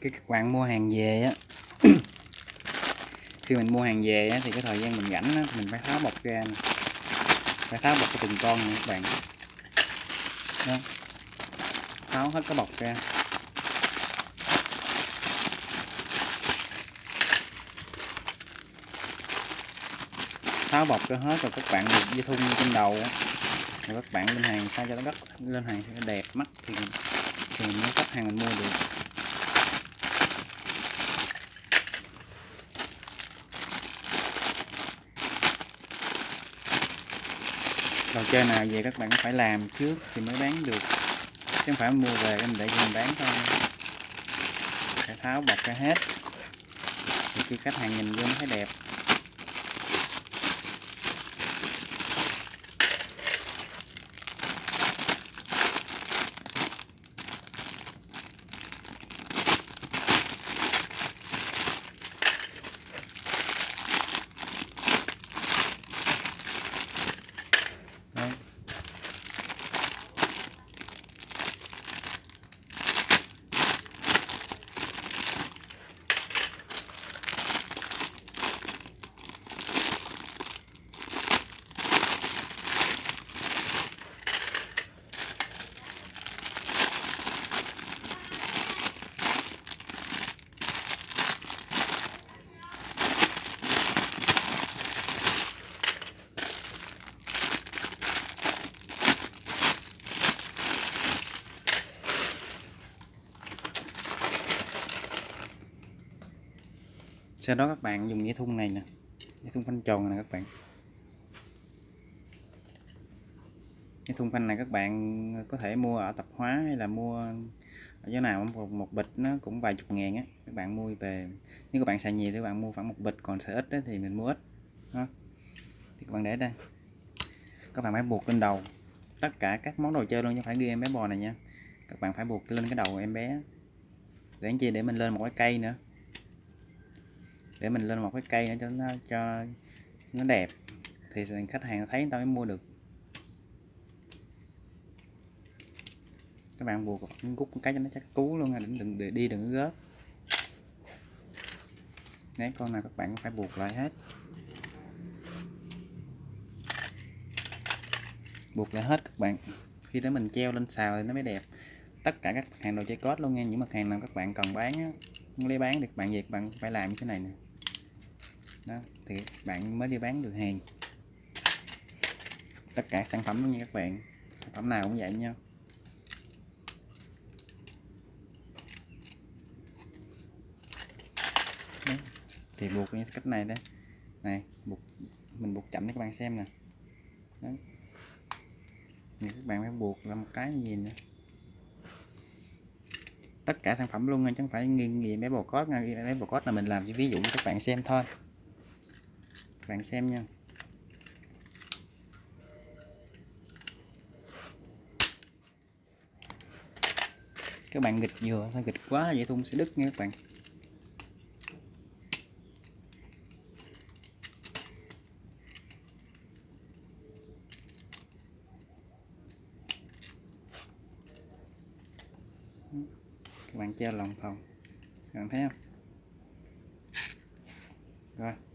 cái các bạn mua hàng về á. Khi mình mua hàng về á, thì cái thời gian mình rảnh á, thì mình phải tháo bọc ra này. phải tháo bọc cái từng con này các bạn. Đó. tháo hết cái bọc ra. Tháo bọc cho hết rồi các bạn được dây thun trên đầu rồi các bạn lên hàng sao cho nó đất lên hàng cho nó đẹp mắt thì thì mới khách hàng mình mua được. Đồ chơi nào về các bạn phải làm trước thì mới bán được. Chứ không phải mua về em để cho mình bán thôi. Phải tháo bọc ra hết. Thì khi khách hàng nhìn vô nó thấy đẹp. Sau đó các bạn dùng dây thun này nè. Dây thun phanh tròn này các bạn. Cái thun phanh này các bạn có thể mua ở tạp hóa hay là mua ở chỗ nào một, một bịch nó cũng vài chục ngàn á các bạn mua về. Nếu các bạn xài nhiều thì các bạn mua khoảng một bịch còn xài ít đó, thì mình mua ít đó. thì các bạn để đây. Các bạn phải buộc lên đầu. Tất cả các món đồ chơi luôn chứ phải ghi em bé bò này nha. Các bạn phải buộc lên cái đầu em bé. Để chi? Để mình lên một cái cây nữa để mình lên một cái cây nữa cho nó cho nó đẹp. Thì khách hàng thấy người ta mới mua được. Các bạn buộc gút cái cho nó chắc cú luôn đừng đừng để đi đừng gớp. Nếu con nào các bạn phải buộc lại hết. Buộc lại hết các bạn. Khi đó mình treo lên xào thì nó mới đẹp. Tất cả các hàng đồ chơi cốt luôn nha. Những mặt hàng nào các bạn cần bán á, muốn lấy bán thì các bạn việc bạn phải làm như thế này nè đó, thì bạn mới đi bán được hàng. Tất cả sản phẩm luôn nha các bạn. Sản phẩm nào cũng vậy nha. Đó. thì buộc như cách này đây này, buộc, mình buộc chậm để các bạn xem nè. Đó. thì các bạn phải buộc là một cái gì nữa tất cả sản phẩm luôn nha, chứ không phải nghiêng gì bé bồ cốt nha. Bé bồ cốt là mình làm cho ví dụ cho các bạn xem thôi bạn xem nha. Các bạn nghịch dừa phải nghịch quá là dây thun, sẽ đứt nha các bạn. Các bạn treo lòng phòng, các bạn thấy không? Rồi.